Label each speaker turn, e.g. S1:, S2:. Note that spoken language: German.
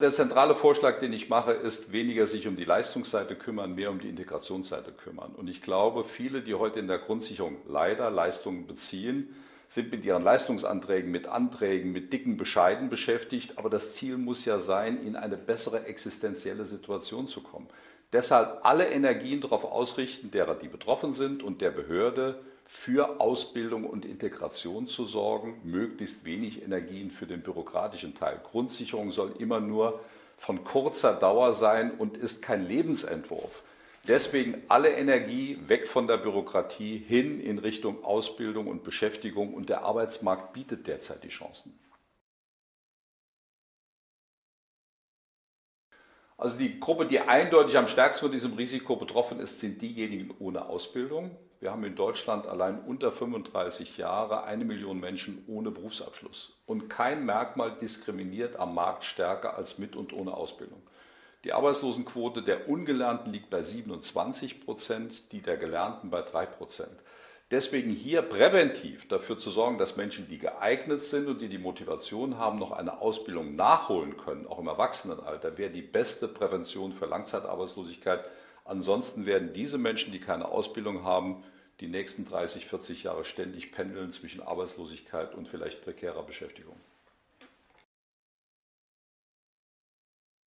S1: Der zentrale Vorschlag, den ich mache, ist weniger sich um die Leistungsseite kümmern, mehr um die Integrationsseite kümmern. Und ich glaube, viele, die heute in der Grundsicherung leider Leistungen beziehen, sind mit ihren Leistungsanträgen, mit Anträgen, mit dicken Bescheiden beschäftigt. Aber das Ziel muss ja sein, in eine bessere existenzielle Situation zu kommen. Deshalb alle Energien darauf ausrichten, derer die betroffen sind und der Behörde für Ausbildung und Integration zu sorgen, möglichst wenig Energien für den bürokratischen Teil. Grundsicherung soll immer nur von kurzer Dauer sein und ist kein Lebensentwurf. Deswegen alle Energie weg von der Bürokratie hin in Richtung Ausbildung und Beschäftigung und der Arbeitsmarkt bietet derzeit die Chancen. Also die Gruppe, die eindeutig am stärksten von diesem Risiko betroffen ist, sind diejenigen ohne Ausbildung. Wir haben in Deutschland allein unter 35 Jahre eine Million Menschen ohne Berufsabschluss. Und kein Merkmal diskriminiert am Markt stärker als mit und ohne Ausbildung. Die Arbeitslosenquote der Ungelernten liegt bei 27 Prozent, die der Gelernten bei 3 Prozent. Deswegen hier präventiv dafür zu sorgen, dass Menschen, die geeignet sind und die die Motivation haben, noch eine Ausbildung nachholen können, auch im Erwachsenenalter, wäre die beste Prävention für Langzeitarbeitslosigkeit. Ansonsten werden diese Menschen, die keine Ausbildung haben, die nächsten 30, 40 Jahre ständig pendeln zwischen Arbeitslosigkeit und vielleicht prekärer Beschäftigung.